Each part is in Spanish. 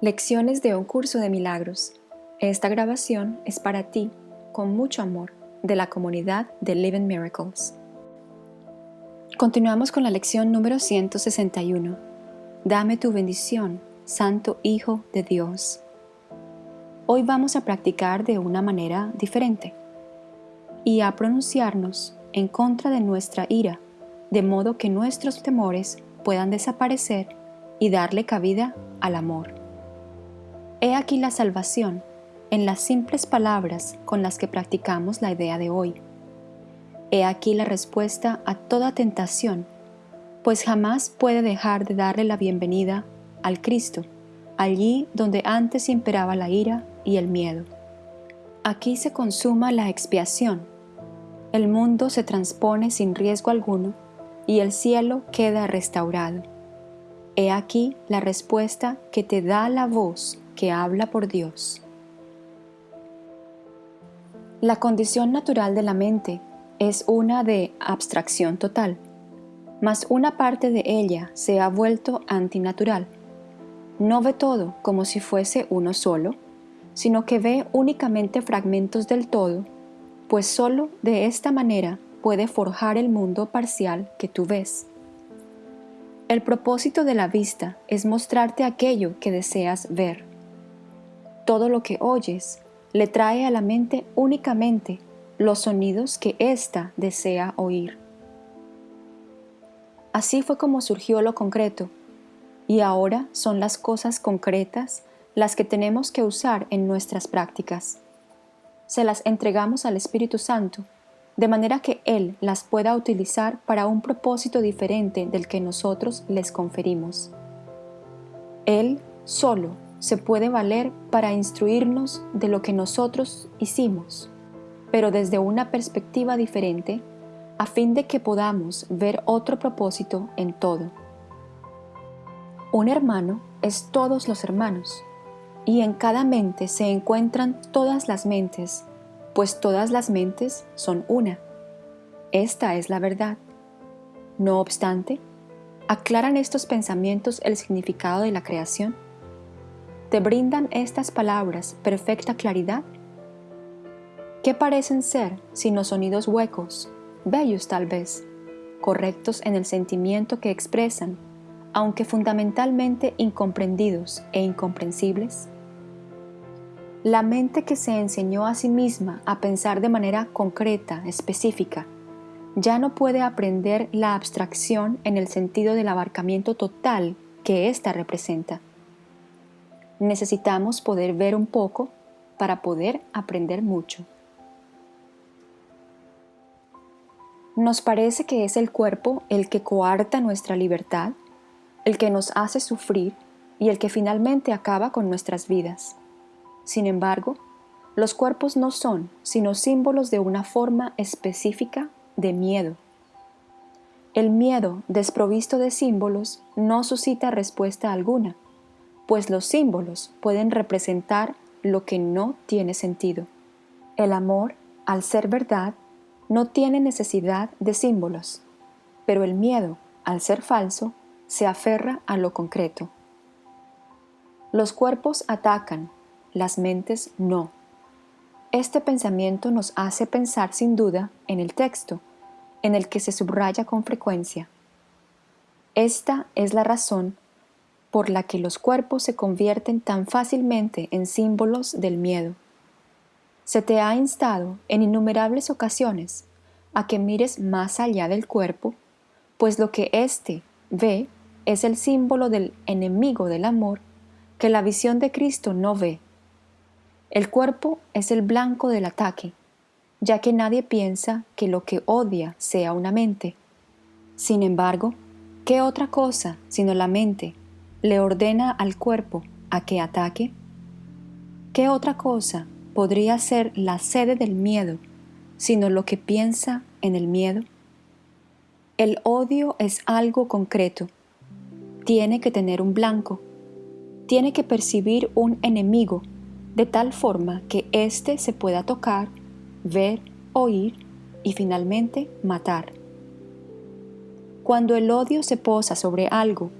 Lecciones de un curso de milagros. Esta grabación es para ti, con mucho amor, de la comunidad de Living Miracles. Continuamos con la lección número 161. Dame tu bendición, Santo Hijo de Dios. Hoy vamos a practicar de una manera diferente y a pronunciarnos en contra de nuestra ira, de modo que nuestros temores puedan desaparecer y darle cabida al amor. He aquí la salvación en las simples palabras con las que practicamos la idea de hoy. He aquí la respuesta a toda tentación, pues jamás puede dejar de darle la bienvenida al Cristo, allí donde antes imperaba la ira y el miedo. Aquí se consuma la expiación. El mundo se transpone sin riesgo alguno y el cielo queda restaurado. He aquí la respuesta que te da la voz que habla por Dios. La condición natural de la mente es una de abstracción total, mas una parte de ella se ha vuelto antinatural. No ve todo como si fuese uno solo, sino que ve únicamente fragmentos del todo, pues sólo de esta manera puede forjar el mundo parcial que tú ves. El propósito de la vista es mostrarte aquello que deseas ver todo lo que oyes le trae a la mente únicamente los sonidos que ésta desea oír. Así fue como surgió lo concreto, y ahora son las cosas concretas las que tenemos que usar en nuestras prácticas. Se las entregamos al Espíritu Santo, de manera que Él las pueda utilizar para un propósito diferente del que nosotros les conferimos. Él solo se puede valer para instruirnos de lo que nosotros hicimos, pero desde una perspectiva diferente, a fin de que podamos ver otro propósito en todo. Un hermano es todos los hermanos, y en cada mente se encuentran todas las mentes, pues todas las mentes son una. Esta es la verdad. No obstante, ¿aclaran estos pensamientos el significado de la creación? ¿Te brindan estas palabras perfecta claridad? ¿Qué parecen ser sino sonidos huecos, bellos tal vez, correctos en el sentimiento que expresan, aunque fundamentalmente incomprendidos e incomprensibles? La mente que se enseñó a sí misma a pensar de manera concreta, específica, ya no puede aprender la abstracción en el sentido del abarcamiento total que ésta representa necesitamos poder ver un poco para poder aprender mucho. Nos parece que es el cuerpo el que coarta nuestra libertad, el que nos hace sufrir y el que finalmente acaba con nuestras vidas. Sin embargo, los cuerpos no son sino símbolos de una forma específica de miedo. El miedo desprovisto de símbolos no suscita respuesta alguna pues los símbolos pueden representar lo que no tiene sentido. El amor, al ser verdad, no tiene necesidad de símbolos, pero el miedo, al ser falso, se aferra a lo concreto. Los cuerpos atacan, las mentes no. Este pensamiento nos hace pensar sin duda en el texto, en el que se subraya con frecuencia. Esta es la razón por la que los cuerpos se convierten tan fácilmente en símbolos del miedo. Se te ha instado en innumerables ocasiones a que mires más allá del cuerpo, pues lo que éste ve es el símbolo del enemigo del amor que la visión de Cristo no ve. El cuerpo es el blanco del ataque, ya que nadie piensa que lo que odia sea una mente. Sin embargo, ¿qué otra cosa sino la mente le ordena al cuerpo a que ataque? ¿Qué otra cosa podría ser la sede del miedo sino lo que piensa en el miedo? El odio es algo concreto. Tiene que tener un blanco. Tiene que percibir un enemigo de tal forma que éste se pueda tocar, ver, oír y finalmente matar. Cuando el odio se posa sobre algo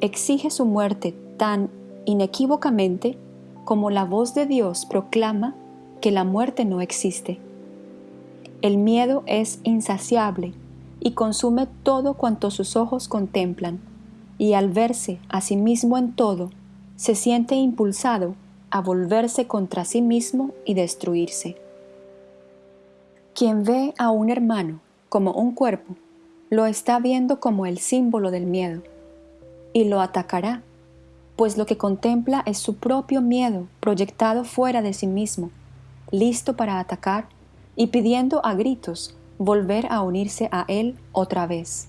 exige su muerte tan inequívocamente como la voz de Dios proclama que la muerte no existe. El miedo es insaciable y consume todo cuanto sus ojos contemplan, y al verse a sí mismo en todo, se siente impulsado a volverse contra sí mismo y destruirse. Quien ve a un hermano como un cuerpo, lo está viendo como el símbolo del miedo, y lo atacará, pues lo que contempla es su propio miedo proyectado fuera de sí mismo, listo para atacar y pidiendo a gritos volver a unirse a él otra vez.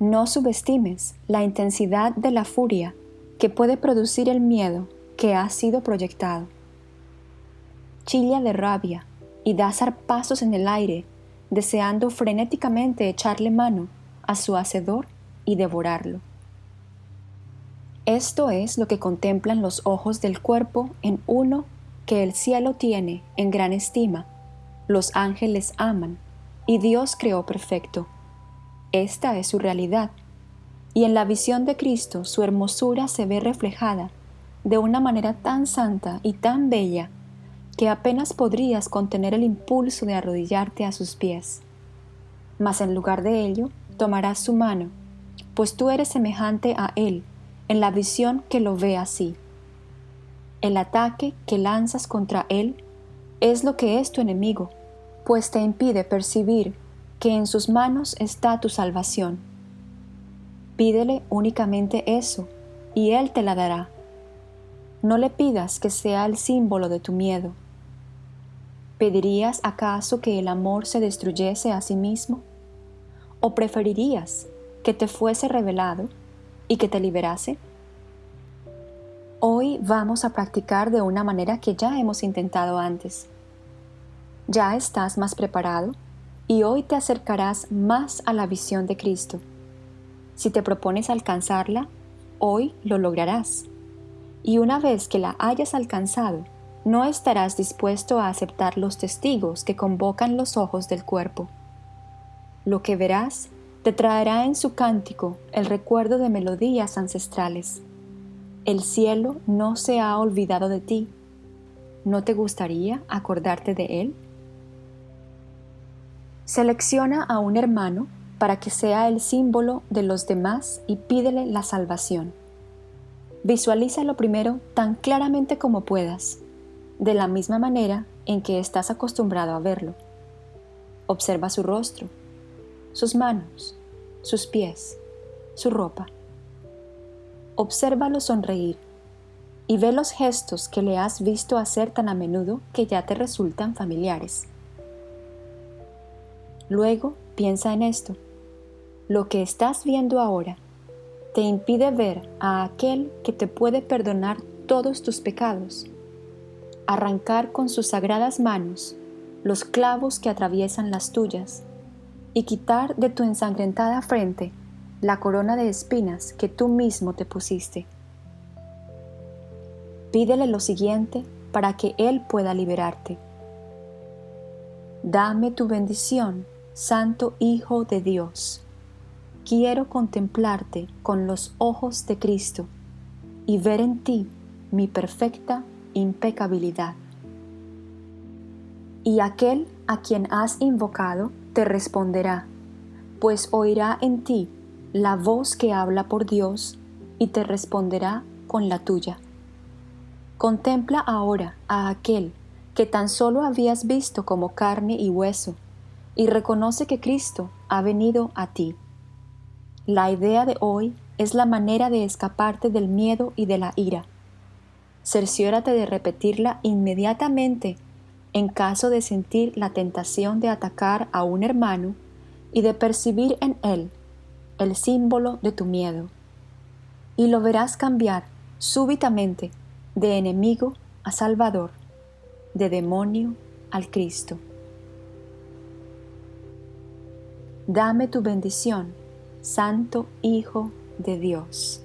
No subestimes la intensidad de la furia que puede producir el miedo que ha sido proyectado. Chilla de rabia y da zarpazos en el aire, deseando frenéticamente echarle mano a su hacedor y devorarlo. Esto es lo que contemplan los ojos del cuerpo en uno que el cielo tiene en gran estima, los ángeles aman y Dios creó perfecto. Esta es su realidad, y en la visión de Cristo su hermosura se ve reflejada de una manera tan santa y tan bella que apenas podrías contener el impulso de arrodillarte a sus pies. Mas en lugar de ello, tomarás su mano, pues tú eres semejante a Él en la visión que lo ve así. El ataque que lanzas contra Él es lo que es tu enemigo, pues te impide percibir que en sus manos está tu salvación. Pídele únicamente eso, y Él te la dará. No le pidas que sea el símbolo de tu miedo. ¿Pedirías acaso que el amor se destruyese a sí mismo? ¿O preferirías que te fuese revelado y que te liberase? Hoy vamos a practicar de una manera que ya hemos intentado antes. Ya estás más preparado y hoy te acercarás más a la visión de Cristo. Si te propones alcanzarla, hoy lo lograrás y una vez que la hayas alcanzado, no estarás dispuesto a aceptar los testigos que convocan los ojos del cuerpo. Lo que verás te traerá en su cántico el recuerdo de melodías ancestrales. El cielo no se ha olvidado de ti. ¿No te gustaría acordarte de él? Selecciona a un hermano para que sea el símbolo de los demás y pídele la salvación. Visualízalo primero tan claramente como puedas, de la misma manera en que estás acostumbrado a verlo. Observa su rostro, sus manos, sus pies, su ropa. Obsérvalo sonreír y ve los gestos que le has visto hacer tan a menudo que ya te resultan familiares. Luego piensa en esto. Lo que estás viendo ahora te impide ver a aquel que te puede perdonar todos tus pecados, arrancar con sus sagradas manos los clavos que atraviesan las tuyas y quitar de tu ensangrentada frente la corona de espinas que tú mismo te pusiste. Pídele lo siguiente para que Él pueda liberarte. Dame tu bendición, Santo Hijo de Dios quiero contemplarte con los ojos de Cristo y ver en ti mi perfecta impecabilidad. Y aquel a quien has invocado te responderá, pues oirá en ti la voz que habla por Dios y te responderá con la tuya. Contempla ahora a aquel que tan solo habías visto como carne y hueso, y reconoce que Cristo ha venido a ti la idea de hoy es la manera de escaparte del miedo y de la ira. Cerciórate de repetirla inmediatamente en caso de sentir la tentación de atacar a un hermano y de percibir en él el símbolo de tu miedo. Y lo verás cambiar súbitamente de enemigo a Salvador, de demonio al Cristo. Dame tu bendición Santo Hijo de Dios.